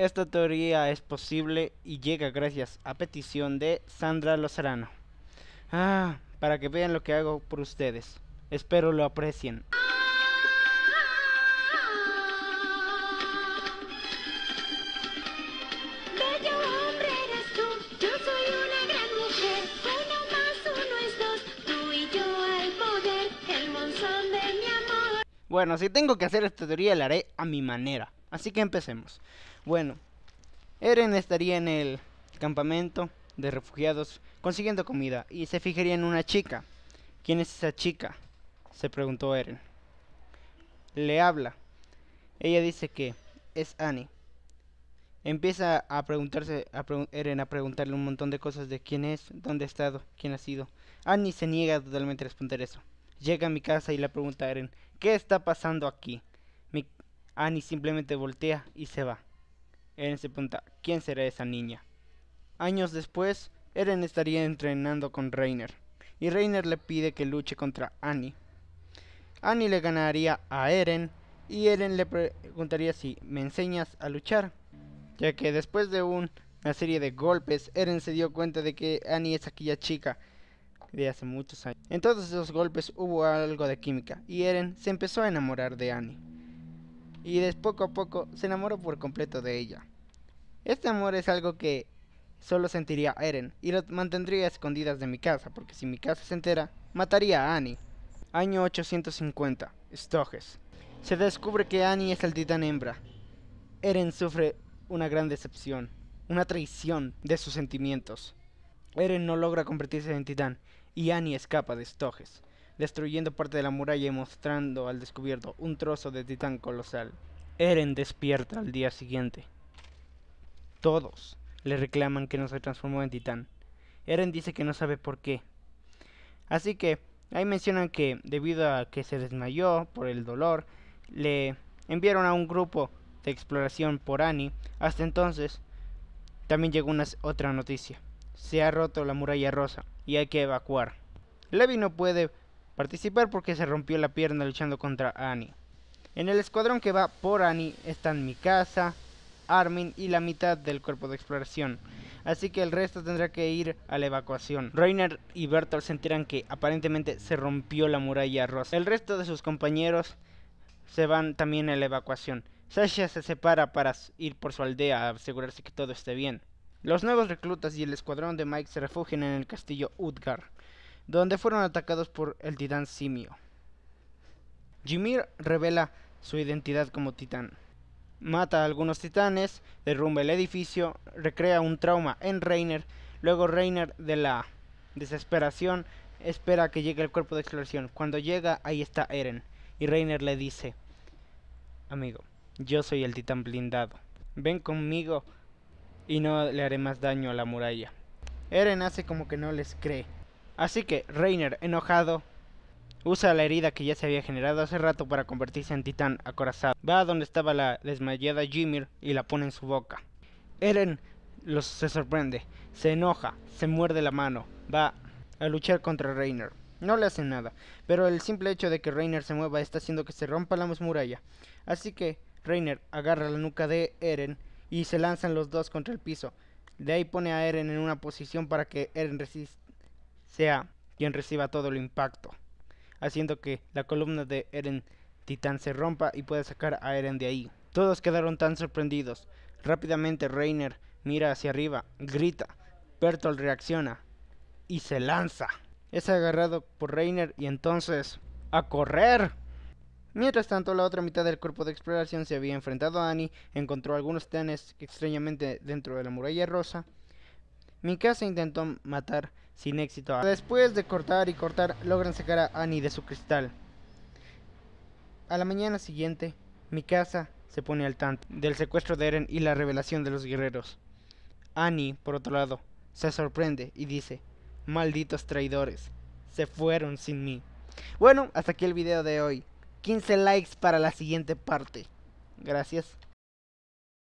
Esta teoría es posible y llega gracias a petición de Sandra Lozarano. Ah, para que vean lo que hago por ustedes. Espero lo aprecien. Bueno, si tengo que hacer esta teoría la haré a mi manera. Así que empecemos. Bueno, Eren estaría en el campamento de refugiados consiguiendo comida y se fijaría en una chica. ¿Quién es esa chica? Se preguntó Eren. Le habla. Ella dice que es Annie. Empieza a preguntarse, a Eren a preguntarle un montón de cosas de quién es, dónde ha estado, quién ha sido. Annie se niega totalmente a responder eso. Llega a mi casa y le pregunta a Eren, ¿qué está pasando aquí? Annie simplemente voltea y se va. Eren se pregunta, ¿quién será esa niña? Años después, Eren estaría entrenando con Reiner, y Reiner le pide que luche contra Annie. Annie le ganaría a Eren, y Eren le preguntaría si me enseñas a luchar, ya que después de un- una serie de golpes, Eren se dio cuenta de que Annie es aquella chica de hace muchos años. En todos esos golpes hubo algo de química, y Eren se empezó a enamorar de Annie. Y de poco a poco se enamoró por completo de ella. Este amor es algo que solo sentiría Eren y lo mantendría escondidas de mi casa, porque si mi casa se entera, mataría a Annie. Año 850, Stoges. Se descubre que Annie es el titán hembra. Eren sufre una gran decepción, una traición de sus sentimientos. Eren no logra convertirse en titán y Annie escapa de Stoges, destruyendo parte de la muralla y mostrando al descubierto un trozo de titán colosal. Eren despierta al día siguiente. Todos le reclaman que no se transformó en titán. Eren dice que no sabe por qué. Así que ahí mencionan que debido a que se desmayó por el dolor, le enviaron a un grupo de exploración por Annie. Hasta entonces también llegó una otra noticia. Se ha roto la muralla rosa y hay que evacuar. Levi no puede participar porque se rompió la pierna luchando contra Annie. En el escuadrón que va por Annie están Mikasa, Armin y la mitad del cuerpo de exploración. Así que el resto tendrá que ir a la evacuación. Reiner y Bertolt se enteran que aparentemente se rompió la muralla rosa. El resto de sus compañeros se van también a la evacuación. Sasha se separa para ir por su aldea a asegurarse que todo esté bien. Los nuevos reclutas y el escuadrón de Mike se refugian en el castillo Utgar, donde fueron atacados por el titán Simio. Ymir revela su identidad como titán. Mata a algunos titanes, derrumba el edificio, recrea un trauma en Reiner. Luego Reiner de la desesperación espera que llegue el cuerpo de exploración. Cuando llega, ahí está Eren. Y Reiner le dice, amigo, yo soy el titán blindado. Ven conmigo y no le haré más daño a la muralla. Eren hace como que no les cree. Así que Reiner, enojado, Usa la herida que ya se había generado hace rato para convertirse en titán acorazado. Va a donde estaba la desmayada Ymir y la pone en su boca. Eren se sorprende, se enoja, se muerde la mano, va a luchar contra Reiner. No le hace nada, pero el simple hecho de que Reiner se mueva está haciendo que se rompa la muralla. Así que Reiner agarra la nuca de Eren y se lanzan los dos contra el piso. De ahí pone a Eren en una posición para que Eren resis- sea quien reciba todo el impacto haciendo que la columna de Eren Titán se rompa y pueda sacar a Eren de ahí. Todos quedaron tan sorprendidos. Rápidamente Reiner mira hacia arriba, grita, Bertolt reacciona y se lanza. Es agarrado por Reiner y entonces ¡a correr! Mientras tanto, la otra mitad del cuerpo de exploración se había enfrentado a Annie, encontró algunos titanes extrañamente dentro de la muralla rosa. Mikasa intentó matar sin éxito. Después de cortar y cortar, logran sacar a Annie de su cristal. A la mañana siguiente, Mikasa se pone al tanto del secuestro de Eren y la revelación de los guerreros. Annie, por otro lado, se sorprende y dice, malditos traidores, se fueron sin mí. Bueno, hasta aquí el video de hoy. 15 likes para la siguiente parte. Gracias.